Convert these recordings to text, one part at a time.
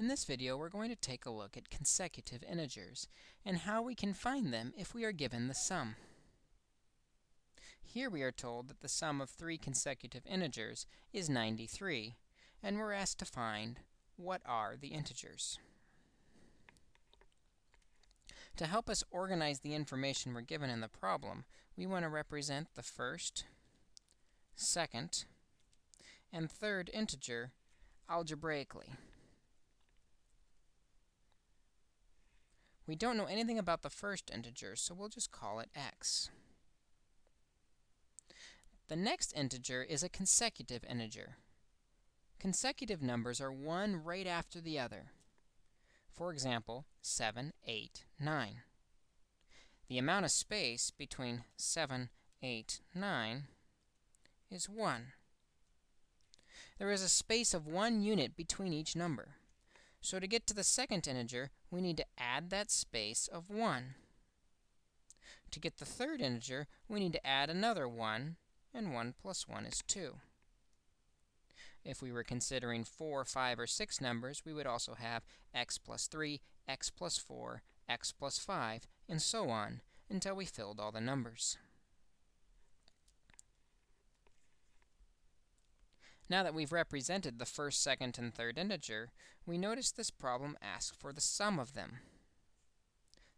In this video, we're going to take a look at consecutive integers and how we can find them if we are given the sum. Here we are told that the sum of three consecutive integers is 93, and we're asked to find what are the integers. To help us organize the information we're given in the problem, we want to represent the first, second, and third integer algebraically. We don't know anything about the first integer, so we'll just call it x. The next integer is a consecutive integer. Consecutive numbers are one right after the other. For example, 7, 8, 9. The amount of space between 7, 8, 9 is 1. There is a space of one unit between each number. So to get to the second integer, we need to add that space of 1. To get the third integer, we need to add another 1, and 1 plus 1 is 2. If we were considering 4, 5, or 6 numbers, we would also have x plus 3, x plus 4, x plus 5, and so on, until we filled all the numbers. Now that we've represented the first, second, and third integer, we notice this problem asks for the sum of them.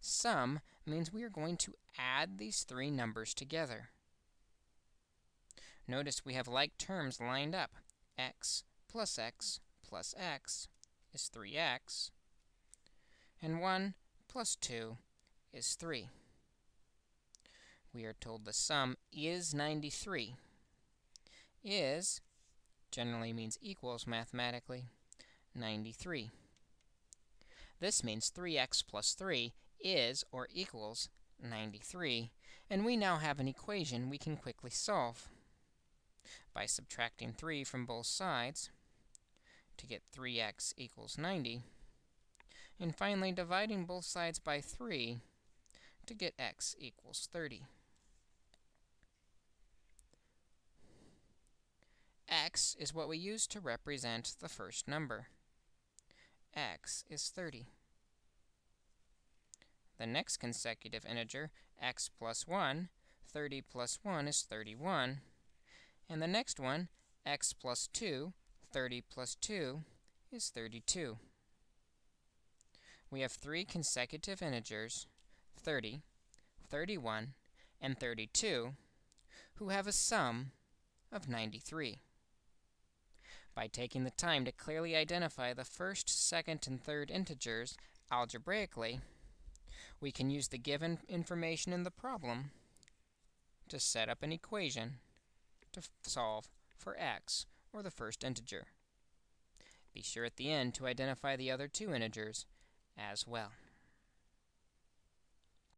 Sum means we are going to add these three numbers together. Notice we have like terms lined up. x plus x plus x is 3x, and 1 plus 2 is 3. We are told the sum is 93. Is generally means equals mathematically 93. This means 3x plus 3 is or equals 93, and we now have an equation we can quickly solve. By subtracting 3 from both sides to get 3x equals 90, and finally dividing both sides by 3 to get x equals 30. X is what we use to represent the first number. x is 30. The next consecutive integer, x plus 1, 30 plus 1 is 31. And the next one, x plus 2, 30 plus 2 is 32. We have three consecutive integers, 30, 31, and 32, who have a sum of 93 by taking the time to clearly identify the first, second, and third integers algebraically, we can use the given information in the problem to set up an equation to solve for x, or the first integer. Be sure at the end to identify the other two integers as well.